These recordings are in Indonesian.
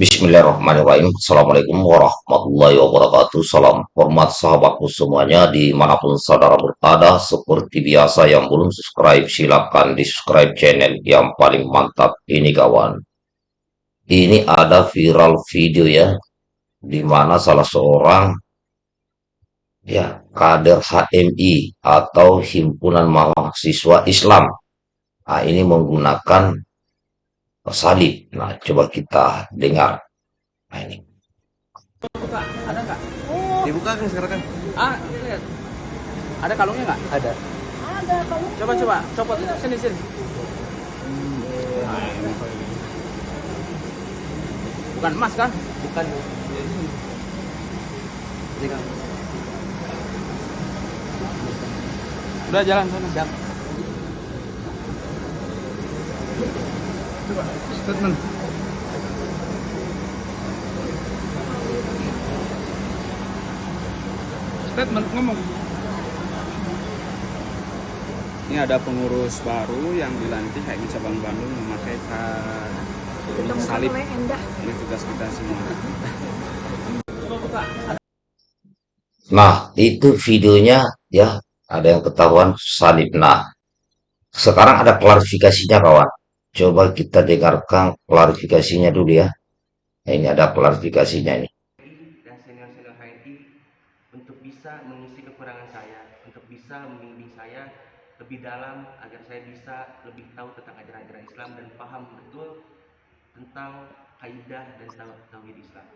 Bismillahirrahmanirrahim. Assalamualaikum warahmatullahi wabarakatuh. Salam hormat sahabatku semuanya di mana pun saudara berada. Seperti biasa yang belum subscribe silahkan di subscribe channel yang paling mantap ini kawan. Ini ada viral video ya, di mana salah seorang ya kader HMI atau Himpunan Mahasiswa Islam. Nah, ini menggunakan salib. Nah, coba kita dengar. Nah, ini. Buka, ada nggak? Oh. Dibuka kan sekarang kan? Ah, lihat. Ada kalungnya nggak? Ada. Ada kalung. Coba coba, copot itu sini sini. Bukan emas kan? Bukan. Ini kan. Udah jalan sana. Siap. Statement. Statement ngomong. Ini ada pengurus baru yang dilantik HMI Cabang Bandung memakai salib. Ini tugas kita semua. Nah, itu videonya ya, ada yang ketahuan salib. Nah, sekarang ada klarifikasinya kawan. Coba kita dengarkan klarifikasinya dulu ya. Nah, ini ada klarifikasinya ini. dan senior-senior HMI untuk bisa mengisi kekurangan saya, untuk bisa membimbing saya lebih dalam agar saya bisa lebih tahu tentang ajaran-ajaran Islam dan paham betul tentang kaidah dan tauhid Islam.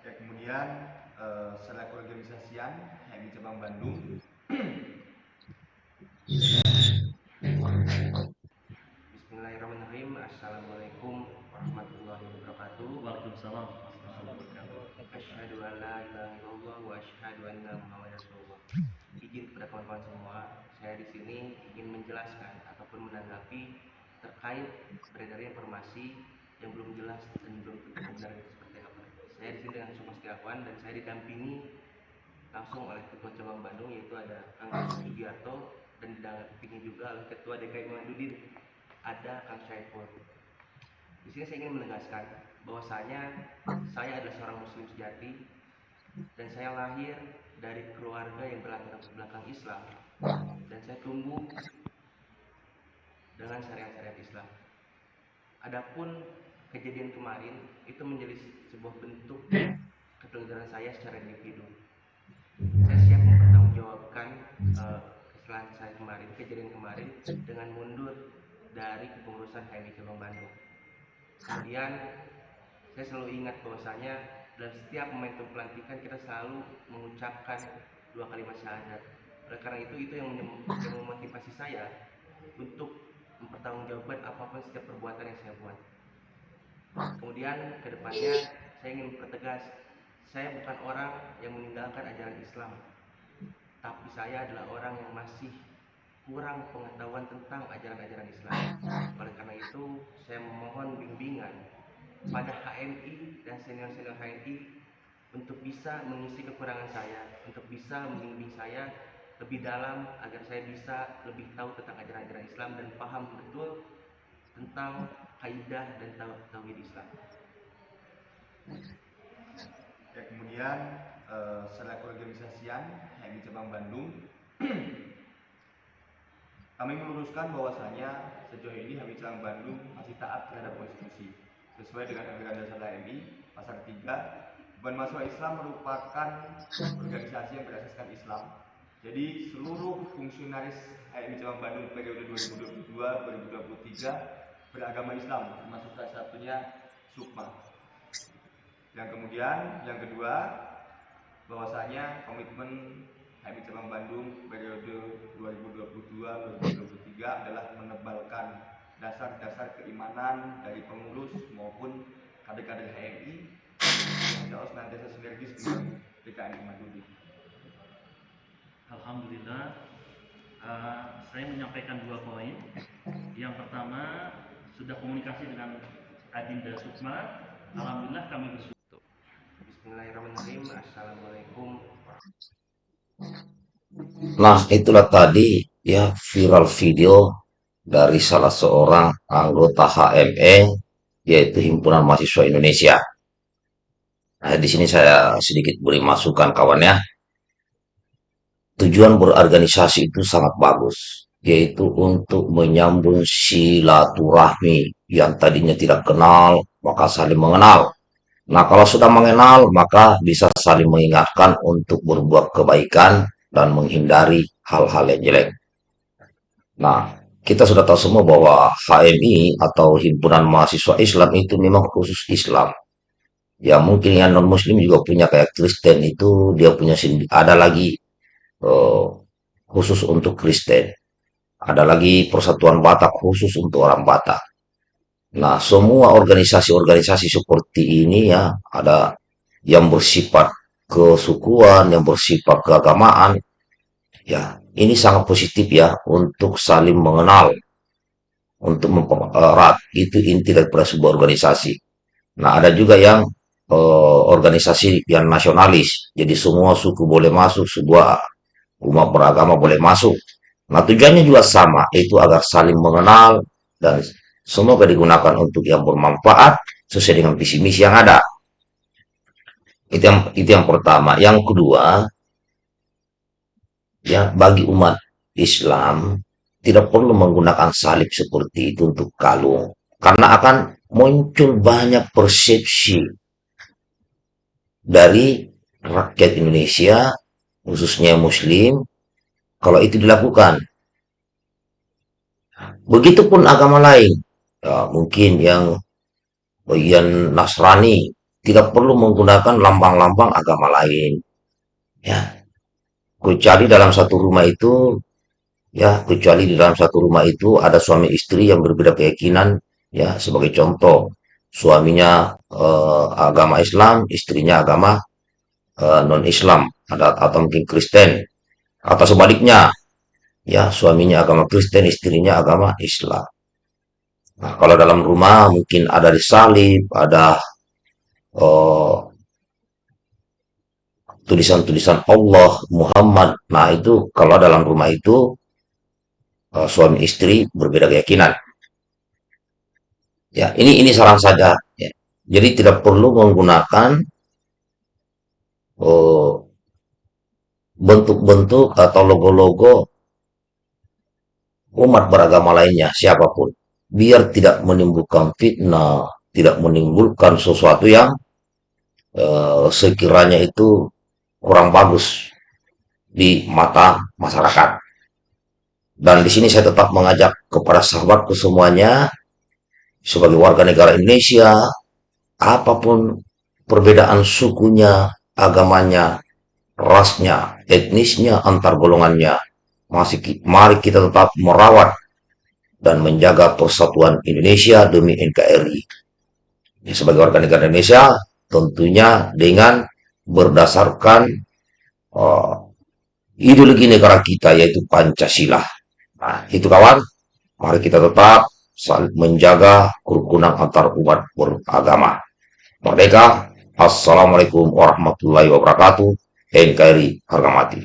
Ya, kemudian eh, setelah keorganisasian HMI Cabang Bandung semua, saya di sini ingin menjelaskan ataupun menanggapi terkait beredarnya informasi yang belum jelas dan belum tentu benar seperti apa. Saya di sini dengan Sukma Setiawan dan saya didampingi langsung oleh Ketua Cabang Bandung yaitu ada Kang Sugiarto dan didampingi juga oleh Ketua DKI Muhammadudin ada Kang Syaiful. Di sini saya ingin menegaskan bahwasanya saya adalah seorang muslim sejati dan saya lahir dari keluarga yang berlatar belakang Islam dan saya tumbuh dengan syariat-syariat Islam. Adapun kejadian kemarin itu menjadi sebuah bentuk ketegaran saya secara individu. Saya siap mempertanggungjawabkan eh, kesalahan saya kemarin, kejadian kemarin dengan mundur dari kepengurusan HMI Cabang Bandung. Kemudian saya selalu ingat bahwasanya dalam setiap momentum pelantikan kita selalu mengucapkan dua kalimat syahadat. Oleh karena itu itu yang, yang memotivasi saya untuk mempertanggungjawabkan apa pun setiap perbuatan yang saya buat. Kemudian ke depannya saya ingin mempertegas saya bukan orang yang meninggalkan ajaran Islam, tapi saya adalah orang yang masih kurang pengetahuan tentang ajaran-ajaran Islam. Oleh karena itu, saya memohon bimbingan pada HMI dan senior-senior HMI untuk bisa mengisi kekurangan saya, untuk bisa membimbing saya lebih dalam agar saya bisa lebih tahu tentang ajaran-ajaran Islam dan paham betul tentang kaidah dan tau- tauhid Islam. ya kemudian eh, setelah keorganisasian HMI Cabang Bandung kami meluruskan bahwasanya sejauh ini HMI Cabang Bandung masih taat terhadap konstitusi sesuai dengan aturan dasar HMI pasal 3 Beban Mahasiswa Islam merupakan organisasi yang berasaskan Islam. Jadi seluruh fungsionaris HMI Cabang Bandung periode 2022-2023 beragama Islam termasuk salah satunya Sukma. Yang kemudian, yang kedua, bahwasanya komitmen HMI Cabang Bandung periode 2022-2023 adalah menebalkan dasar-dasar keimanan dari pengurus maupun kader-kader HMI yang insya Allah senantiasa sinergis dengan DKN Madudi. Alhamdulillah, eh, saya menyampaikan dua poin. Yang pertama, sudah komunikasi dengan Adinda Sukma. Alhamdulillah kami bersyukur. Bismillahirrahmanirrahim. Assalamualaikum Nah, itulah tadi ya viral video dari salah seorang anggota HME yaitu Himpunan Mahasiswa Indonesia. Nah, di sini saya sedikit beri masukan kawannya. Tujuan berorganisasi itu sangat bagus, yaitu untuk menyambung silaturahmi yang tadinya tidak kenal, maka saling mengenal. Nah, kalau sudah mengenal, maka bisa saling mengingatkan untuk berbuat kebaikan dan menghindari hal-hal yang jelek. Nah, kita sudah tahu semua bahwa HMI atau Himpunan Mahasiswa Islam itu memang khusus Islam. Ya mungkin yang non Muslim juga punya kayak Kristen itu dia punya. Ada lagi eh, khusus untuk Kristen. Ada lagi Persatuan Batak khusus untuk orang Batak. Nah, semua organisasi-organisasi seperti ini ya ada yang bersifat kesukuan, yang bersifat keagamaan. Ya, ini sangat positif ya untuk saling mengenal, untuk mempererat. Itu inti daripada sebuah organisasi. Nah, ada juga yang eh, organisasi yang nasionalis. Jadi semua suku boleh masuk, sebuah umat beragama boleh masuk. Nah, tujuannya juga sama, itu agar saling mengenal dan semoga digunakan untuk yang bermanfaat sesuai dengan visi misi yang ada. Itu yang itu yang pertama. Yang kedua, ya bagi umat Islam tidak perlu menggunakan salib seperti itu untuk kalung karena akan muncul banyak persepsi dari rakyat Indonesia khususnya muslim kalau itu dilakukan. Begitupun agama lain. Ya, mungkin yang bagian Nasrani tidak perlu menggunakan lambang-lambang agama lain. Ya kecuali dalam satu rumah itu ya kecuali di dalam satu rumah itu ada suami istri yang berbeda keyakinan ya sebagai contoh. Suaminya eh, agama Islam istrinya agama eh, non Islam ada atau mungkin Kristen. Atau sebaliknya ya suaminya agama Kristen istrinya agama Islam. Nah kalau dalam rumah mungkin ada disalib ada eh, tulisan-tulisan Allah, Muhammad. Nah, itu kalau dalam rumah itu eh, suami istri berbeda keyakinan. Ya, ini ini saran saja. Ya. Jadi tidak perlu menggunakan eh, bentuk-bentuk atau logo-logo umat beragama lainnya, siapa pun. Biar tidak menimbulkan fitnah, tidak menimbulkan sesuatu yang eh, sekiranya itu kurang bagus di mata masyarakat. Dan di sini saya tetap mengajak kepada sahabatku semuanya sebagai warga negara Indonesia, apa pun perbedaan sukunya, agamanya, rasnya, etnisnya, antar golongannya, masih mari kita tetap merawat dan menjaga persatuan Indonesia demi NKRI. Ya, sebagai warga negara Indonesia, tentunya dengan berdasarkan uh, ideologi negara kita yaitu Pancasila. Nah, itu kawan, mari kita tetap saling menjaga kerukunan antar umat beragama. Merdeka, Assalamualaikum warahmatullahi wabarakatuh. NKRI harga mati.